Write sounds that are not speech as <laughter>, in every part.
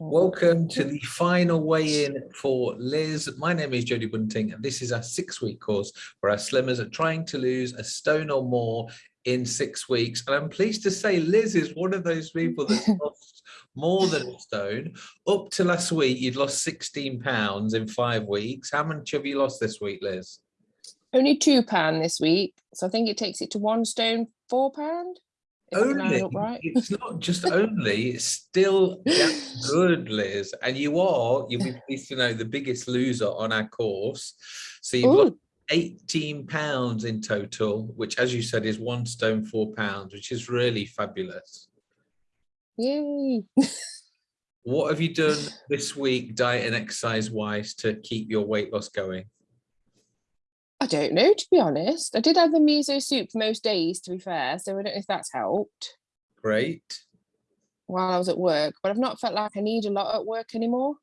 Welcome to the final weigh-in for Liz. My name is Jodie Bunting, and this is our six-week course where our slimmers are trying to lose a stone or more in six weeks. And I'm pleased to say Liz is one of those people that's <laughs> lost more than a stone. Up to last week, you'd lost 16 pounds in five weeks. How much have you lost this week, Liz? Only two pound this week, so I think it takes it to one stone four pound. If I can add only. up right. it's not just only it's still <laughs> good liz. And you are you'll be pleased to know the biggest loser on our course. So you've lost 18 pounds in total which as you said is one stone four pounds which is really fabulous. Yay! <laughs> what have you done this week diet and exercise wise to keep your weight loss going I don't know to be honest. I did have the miso soup most days, to be fair, so I don't know if that's helped great while I was at work. But I've not felt like I need a lot at work anymore.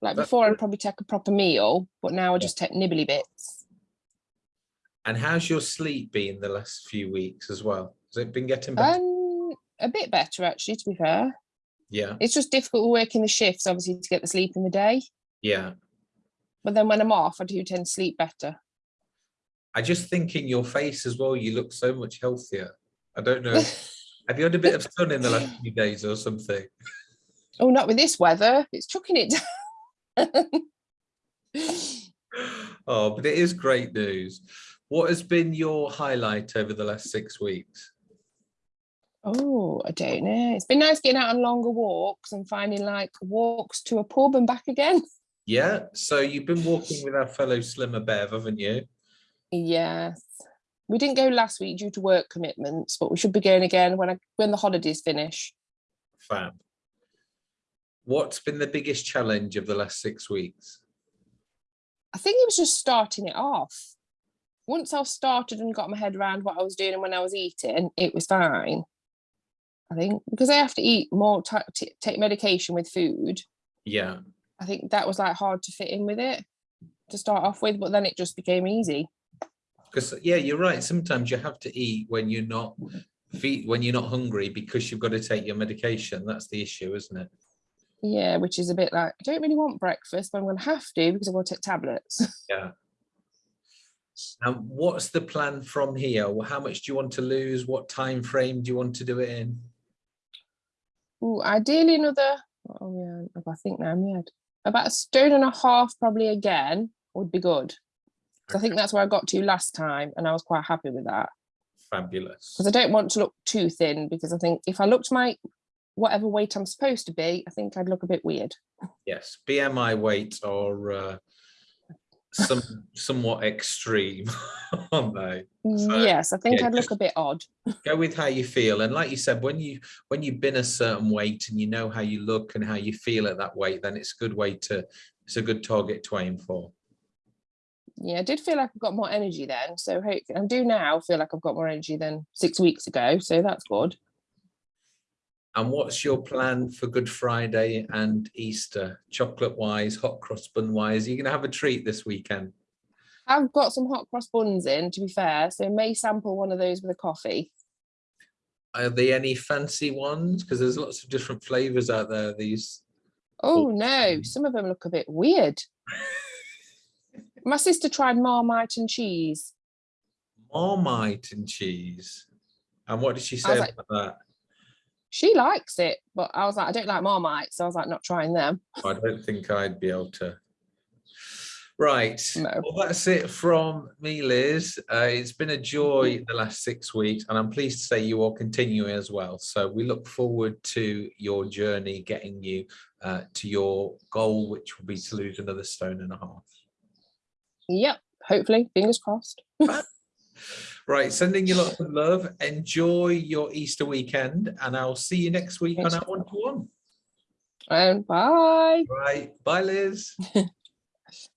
Like That's before. I'd probably take a proper meal, but now I just take nibbly bits. and how's your sleep been the last few weeks as well has it been getting better Um, a bit better actually, to be fair. yeah It's just difficult working the shifts, obviously, to get the sleep in the day. yeah But then when I'm off, I do tend to sleep better. I just think in your face as well, you look so much healthier. I don't know. <laughs> Have you had a bit of sun in the last <laughs> few days or something? Oh, not with this weather. It's chucking it down. <laughs> Oh, but it is great news. What has been your highlight over the last six weeks? oh, I don't know. It's been nice getting out on longer walks and finding like walks to a pub and back again. Yeah, so you've been walking with our fellow Slimmer Bev, haven't you? Yes. We didn't go last week due to work commitments, but we should be going again when I when the holidays finish. Fab. What's been the biggest challenge of the last six weeks? I think it was just starting it off. Once I started and got my head around what I was doing and when I was eating, it was fine. I think because I have to eat more, take medication with food. Yeah, I think that was like hard to fit in with it to start off with, but then it just became easy. Because yeah, you're right. Sometimes you have to eat when you're not when you're not hungry because you've got to take your medication. That's the issue, isn't it? Yeah, which is a bit like I don't really want breakfast, but I'm going to have to because i want to take tablets. <laughs> Yeah. And what's the plan from here? Well, How much do you want to lose? What time frame do you want to do it in? Ooh, ideally another. Oh yeah, I think now I'm head. About a stone and a half probably again would be good. I think that's where I got to last time, and I was quite happy with that. Fabulous. Because I don't want to look too thin. Because I think if I looked my whatever weight I'm supposed to be, I think I'd look a bit weird. Yes, BMI weight are uh, some somewhat extreme, <laughs> aren't they? So, yes, I think yeah, I'd look a bit odd. <laughs> Go with how you feel, and like you said, when you when you've been a certain weight and you know how you look and how you feel at that weight, then it's a good way to it's a good target to aim for. Yeah, I did feel like I've got more energy then. So hope I do now feel like I've got more energy than six weeks ago. So that's good. And what's your plan for Good Friday and Easter? Chocolate wise, hot cross bun wise, you're gonna have a treat this weekend. I've got some hot cross buns in, to be fair. So may sample one of those with a coffee. Are there any fancy ones? Because there's lots of different flavors out there. These Oh, oh. no, some of them look a bit weird. <laughs> My sister tried Marmite and cheese. Marmite and cheese. And what did she say like- about that? She likes it, but I was like, I don't like Marmite, so I was like, not trying them. I don't think I'd be able to. Right. No. Well, that's it from me, Liz. Uh, it's been a joy the last six weeks, and I'm pleased to say you are continuing as well. So we look forward to your journey getting you uh, to your goal, which will be to lose another stone and a half. Yep, hopefully, fingers crossed. <laughs> Right, sending you lots of love. Enjoy your Easter weekend, and I'll see you next week Thanks. on our one-to-one. And bye. Right, bye, Liz. <laughs>